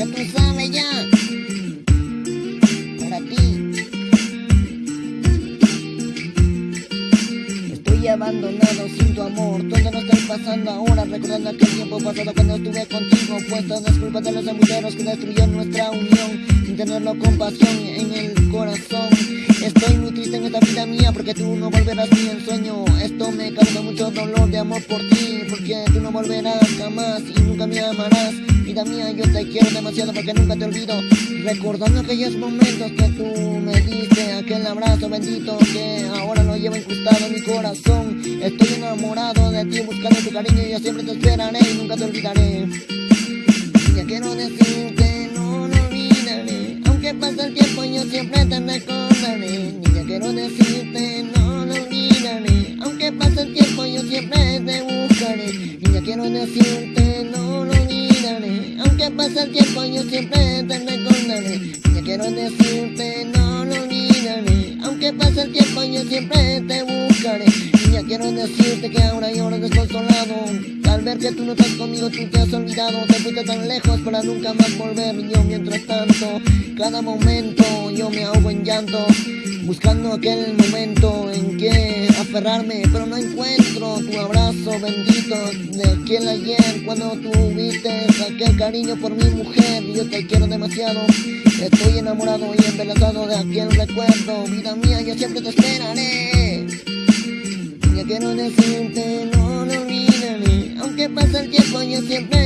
Yo tú sabes ya. Para ti. Estoy abandonado sin tu amor. Todo lo estoy pasando ahora. Recordando aquel tiempo pasado cuando estuve contigo. Pues todas culpas de los embulleros que destruyeron nuestra unión. Sin tenerlo compasión en el corazón. Estoy triste en esta vida mía porque tú no volverás ni en sueño Esto me causa mucho dolor de amor por ti Porque tú no volverás jamás y nunca me amarás. Vida mía, yo te quiero demasiado porque nunca te olvido. Recordando aquellos momentos que tú me diste Aquel abrazo bendito que ahora lo llevo incrustado en mi corazón. Estoy enamorado de ti buscando tu cariño y yo siempre te esperaré y nunca te olvidaré. Ya quiero decirte, no lo olvidaré. Aunque pase el tiempo yo siempre te recordaré decirte, no lo olvidaré. Aunque pase el tiempo yo siempre te buscaré. Ya quiero decirte, no lo olvidaré. Aunque pase el tiempo yo siempre te recordaré. Ya quiero decirte, no lo olvidaré. Aunque pase el tiempo yo siempre te buscaré. Ya quiero decirte que ahora lloro desconsolado Al ver que tú no estás conmigo tú te has olvidado. Te fuiste tan lejos para nunca más volver. Yo mientras tanto, cada momento yo me ahogo en llanto Buscando aquel momento en que aferrarme Pero no encuentro tu abrazo bendito De aquel ayer. Cuando tuviste aquel cariño por mi mujer Yo te quiero demasiado. Estoy enamorado y embelesado de aquel recuerdo. Vida mía, yo siempre te esperaré. Ya quiero decirte, no lo olvidaré. Aunque pase el tiempo yo siempre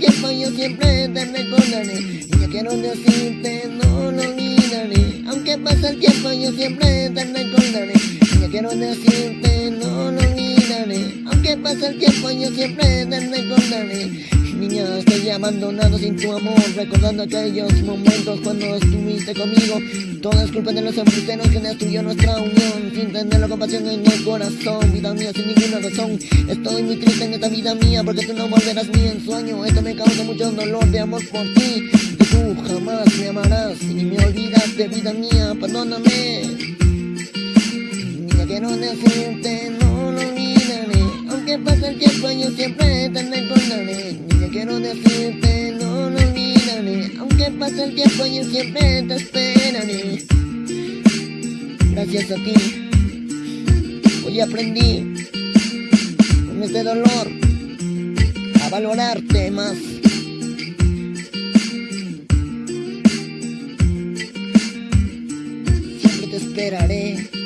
tiempo yo siempre te recordaré Ya quiero decirte, no lo olvidaré. Aunque pase el tiempo yo siempre te recordaré Ya quiero decirte, no lo olvidaré. Aunque pase el tiempo yo siempre te recordaré Niña, estoy abandonado sin tu amor Recordando aquellos momentos cuando estuviste conmigo. Todo es culpa de los embusteros que destruyó nuestra unión. Sin tener la compasión en el corazón Vida mía, sin ninguna razón. Estoy muy triste en esta vida mía Porque tú no volverás ni en sueño Esto me causa mucho dolor de amor por ti. Que tú jamás me amarás Y me olvidas de vida mía. Perdóname Niña, quiero decirte, no lo olvidaré. Aunque pase el tiempo yo siempre te recordaré decirte, no lo olvidaré Aunque pase el tiempo yo siempre te esperaré. Gracias a ti Hoy aprendí Con este dolor A valorarte más. Siempre te esperaré